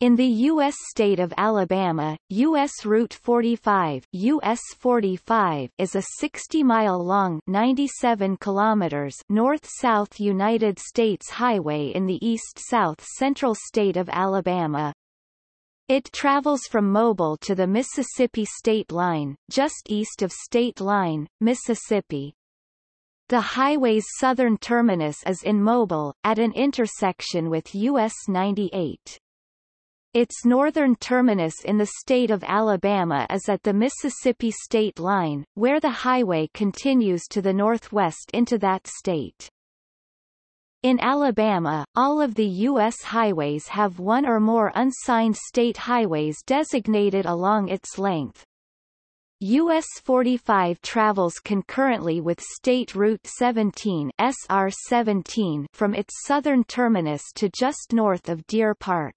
In the U.S. state of Alabama, U.S. Route 45, US 45 is a 60-mile-long 97 kilometers north-south United States highway in the east-south central state of Alabama. It travels from Mobile to the Mississippi state line, just east of State Line, Mississippi. The highway's southern terminus is in Mobile, at an intersection with US 98. Its northern terminus in the state of Alabama is at the Mississippi state line, where the highway continues to the northwest into that state. In Alabama, all of the U.S. highways have one or more unsigned state highways designated along its length. US 45 travels concurrently with State Route 17 SR 17 from its southern terminus to just north of Deer Park.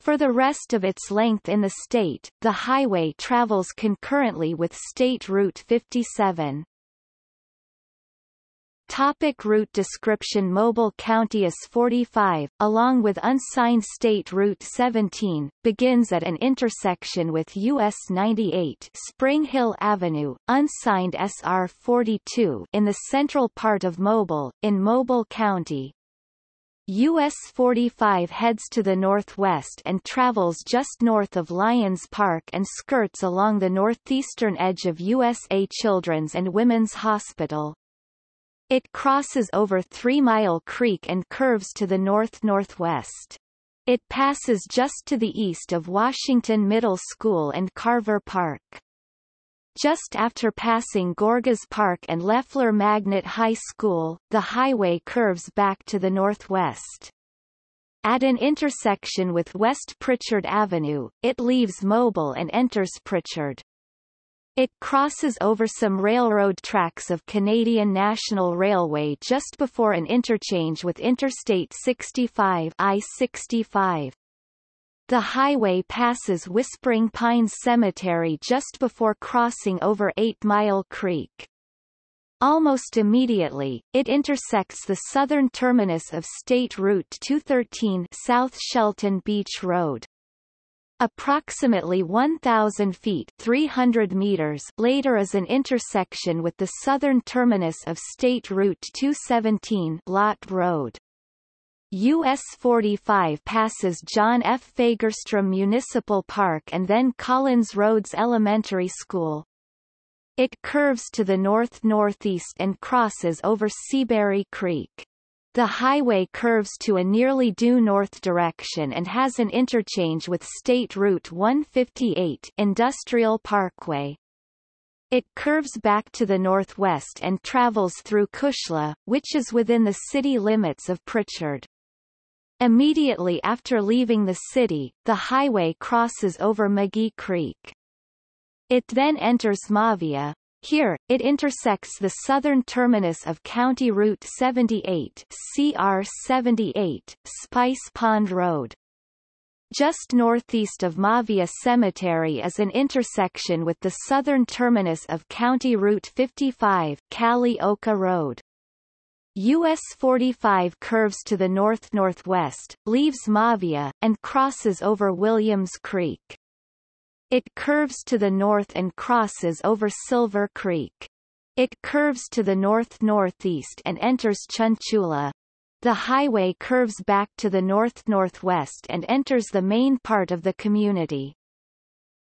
For the rest of its length in the state, the highway travels concurrently with State Route 57. Topic route description Mobile County US 45, along with unsigned State Route 17, begins at an intersection with US 98 Spring Hill Avenue, unsigned SR 42 in the central part of Mobile, in Mobile County, US 45 heads to the northwest and travels just north of Lyons Park and skirts along the northeastern edge of USA Children's and Women's Hospital. It crosses over Three Mile Creek and curves to the north-northwest. It passes just to the east of Washington Middle School and Carver Park. Just after passing Gorgas Park and LeFlore Magnet High School, the highway curves back to the northwest. At an intersection with West Prichard Avenue, it leaves Mobile and enters Prichard. It crosses over some railroad tracks of Canadian National Railway just before an interchange with Interstate 65 I-65. The highway passes Whispering Pines Cemetery just before crossing over Eight Mile Creek. Almost immediately, it intersects the southern terminus of State Route 213 South Shelton Beach Road. Approximately 1,000 feet 300 meters later is an intersection with the southern terminus of State Route 217 Lott Road. US 45 passes John F. Fagerstrom Municipal Park and then Collins Rhodes Elementary School. It curves to the north-northeast and crosses over Seabury Creek. The highway curves to a nearly due north direction and has an interchange with State Route 158 Industrial Parkway. It curves back to the northwest and travels through Kushla, which is within the city limits of Prichard. Immediately after leaving the city, the highway crosses over McGee Creek. It then enters Mavia. Here, it intersects the southern terminus of County Route 78 CR 78, Spice Pond Road. Just northeast of Mavia Cemetery is an intersection with the southern terminus of County Route 55 Kali Oka Road. US 45 curves to the north-northwest, leaves Mavia, and crosses over Williams Creek. It curves to the north and crosses over Silver Creek. It curves to the north-northeast and enters Chunchula. The highway curves back to the north-northwest and enters the main part of the community.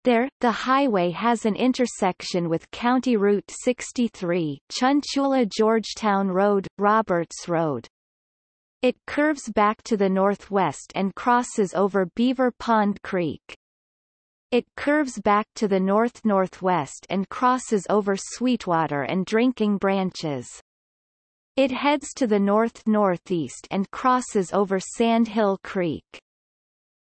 There, the highway has an intersection with County Route 63, Chunchula Georgetown Road, Roberts Road. It curves back to the northwest and crosses over Beaver Pond Creek. It curves back to the north-northwest and crosses over Sweetwater and Drinking Branches. It heads to the north-northeast and crosses over Sand Hill Creek.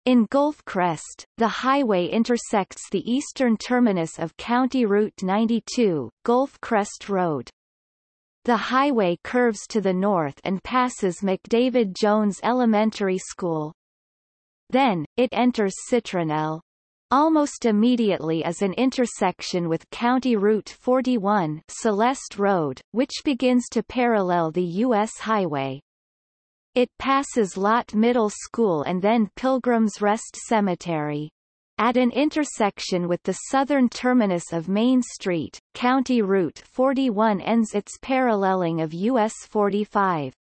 In Gulf Crest, the highway intersects the eastern terminus of County Route 92, Gulf Crest Road. The highway curves to the north and passes McDavid Jones Elementary School. Then, it enters Citronelle. Almost immediately is an intersection with County Route 41 Celeste Road, which begins to parallel the U.S. highway. It passes Lott Middle School and then Pilgrim's Rest Cemetery. At an intersection with the southern terminus of Main Street, County Route 41 ends its paralleling of US 45.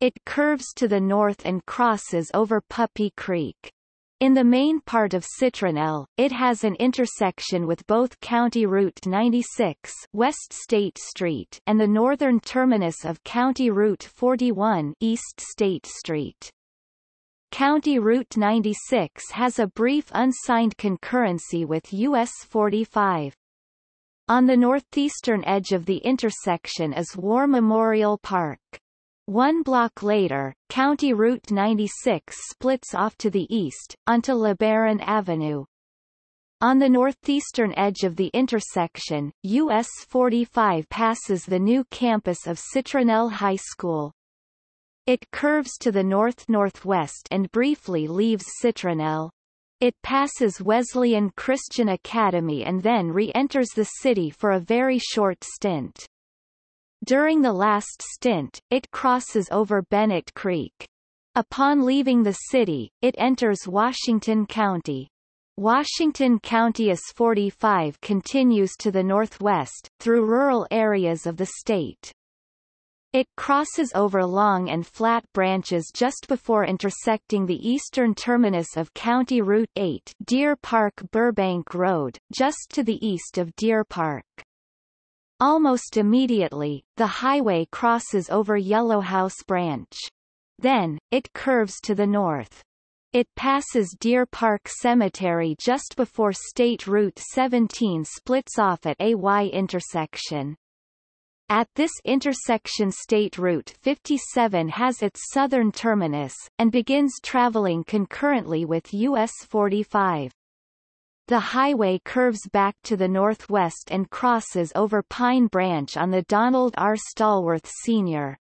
It curves to the north and crosses over Puppy Creek. In the main part of Citronelle, it has an intersection with both County Route 96 West State Street and the northern terminus of County Route 41 East State Street. County Route 96 has a brief unsigned concurrency with US 45. On the northeastern edge of the intersection is War Memorial Park. One block later, County Route 96 splits off to the east, onto LeBaron Avenue. On the northeastern edge of the intersection, US 45 passes the new campus of Citronelle High School. It curves to the north-northwest and briefly leaves Citronelle. It passes Wesleyan Christian Academy and then re-enters the city for a very short stint. During the last stint, it crosses over Bennett Creek. Upon leaving the city, it enters Washington County. Washington County US 45 continues to the northwest, through rural areas of the state. It crosses over long and flat branches just before intersecting the eastern terminus of County Route 8 Deer Park Burbank Road, just to the east of Deer Park. Almost immediately, the highway crosses over Yellowhouse Branch. Then, it curves to the north. It passes Deer Park Cemetery just before State Route 17 splits off at a Y intersection. At this intersection State Route 57 has its southern terminus, and begins traveling concurrently with US 45. The highway curves back to the northwest and crosses over Pine Branch on the Donald R. Stallworth Sr.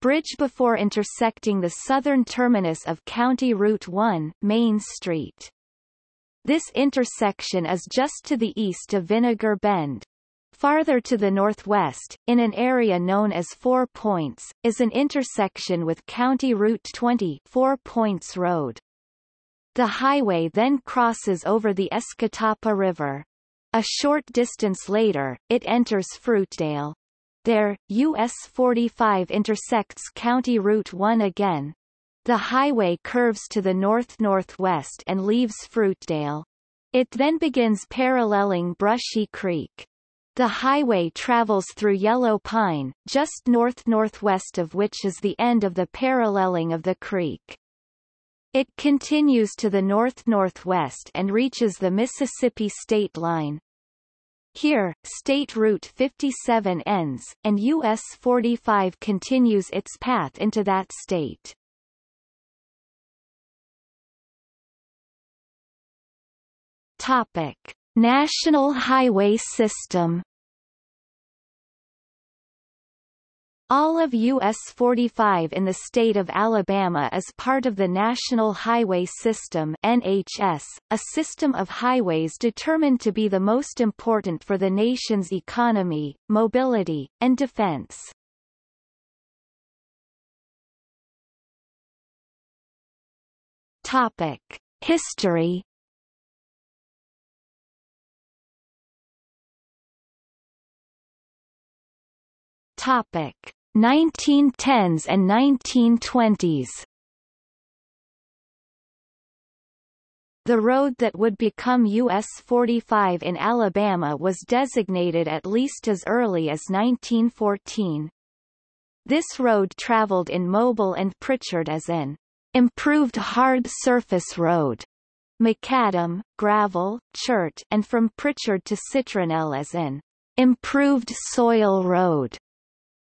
Bridge before intersecting the southern terminus of County Route 1, Main Street. This intersection is just to the east of Vinegar Bend. Farther to the northwest, in an area known as Four Points, is an intersection with County Route 20 Four Points Road. The highway then crosses over the Escatawpa River. A short distance later, it enters Fruitdale. There, US 45 intersects County Route 1 again. The highway curves to the north-northwest and leaves Fruitdale. It then begins paralleling Brushy Creek. The highway travels through Yellow Pine, just north-northwest of which is the end of the paralleling of the creek. It continues to the north-northwest and reaches the Mississippi state line. Here, State Route 57 ends, and US 45 continues its path into that state. Topic. National Highway System All of US 45 in the state of Alabama is part of the National Highway System NHS, a system of highways determined to be the most important for the nation's economy, mobility, and defense. Topic: History Topic 1910s and 1920s The road that would become US 45 in Alabama was designated at least as early as 1914. This road traveled in Mobile and Prichard as an improved hard surface road, macadam, gravel, chert and from Prichard to Citronelle as an improved soil road.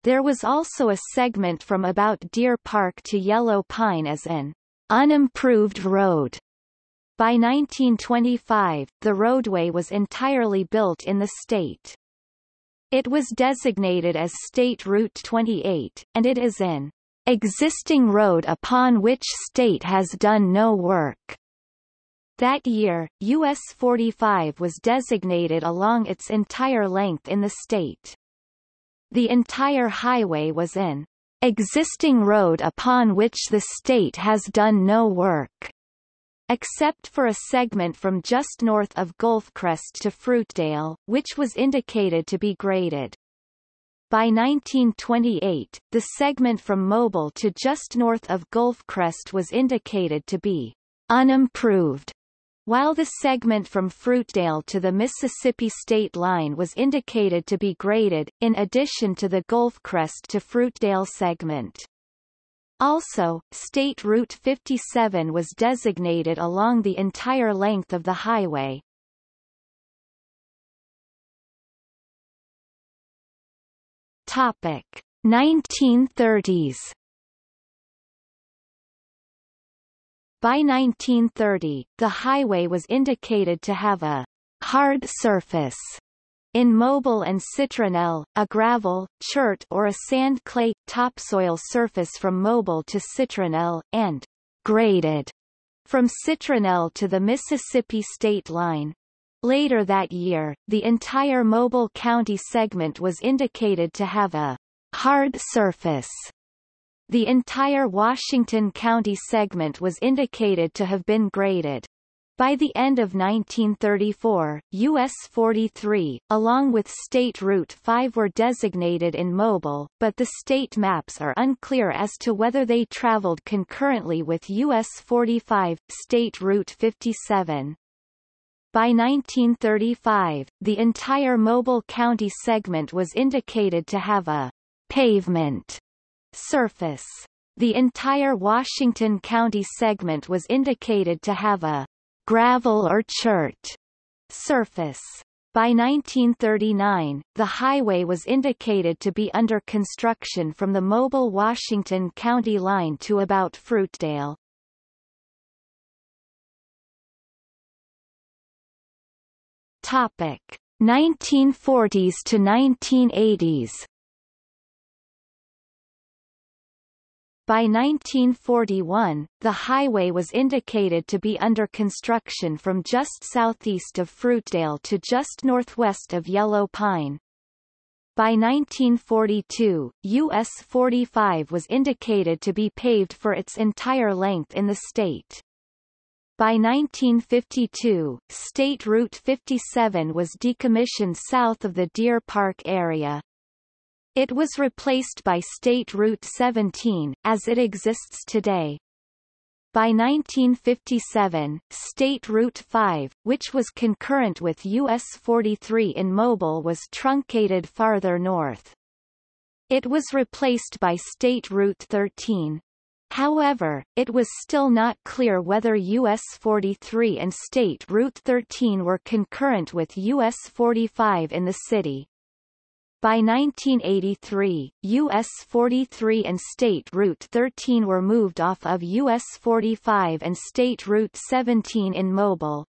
There was also a segment from about Deer Park to Yellow Pine as an unimproved road. By 1925, the roadway was entirely built in the state. It was designated as State Route 28, and it is an existing road upon which state has done no work. That year, US 45 was designated along its entire length in the state. The entire highway was in existing road upon which the state has done no work except for a segment from just north of Gulfcrest to Fruitdale, which was indicated to be graded. By 1928, the segment from Mobile to just north of Gulfcrest was indicated to be unimproved, while the segment from Fruitdale to the Mississippi state line was indicated to be graded, in addition to the Gulfcrest to Fruitdale segment. Also, State Route 57 was designated along the entire length of the highway. Topic 1930s By 1930, the highway was indicated to have a hard surface in Mobile and Citronelle, a gravel, chert or a sand-clay, topsoil surface from Mobile to Citronelle, and graded from Citronelle to the Mississippi state line. Later that year, the entire Mobile County segment was indicated to have a hard surface. The entire Washington County segment was indicated to have been graded. By the end of 1934, US 43, along with State Route 5 were designated in Mobile, but the state maps are unclear as to whether they traveled concurrently with US 45, State Route 57. By 1935, the entire Mobile County segment was indicated to have a pavement surface. The entire Washington County segment was indicated to have a gravel or chert surface. By 1939, the highway was indicated to be under construction from the Mobile Washington County line to about Fruitdale. Topic 1940s to 1980s By 1941, the highway was indicated to be under construction from just southeast of Fruitdale to just northwest of Yellow Pine. By 1942, US 45 was indicated to be paved for its entire length in the state. By 1952, State Route 57 was decommissioned south of the Deer Park area. It was replaced by State Route 17, as it exists today. By 1957, State Route 5, which was concurrent with US 43 in Mobile was truncated farther north. It was replaced by State Route 13. However, it was still not clear whether US 43 and State Route 13 were concurrent with US 45 in the city. By 1983, US 43 and State Route 13 were moved off of US 45 and State Route 17 in Mobile.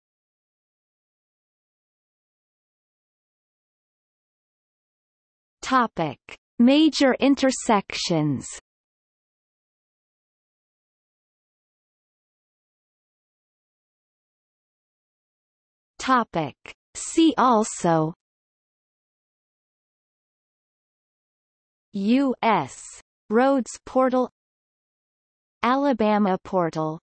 Topic: Major intersections. Topic: See also U.S. Roads Portal Alabama Portal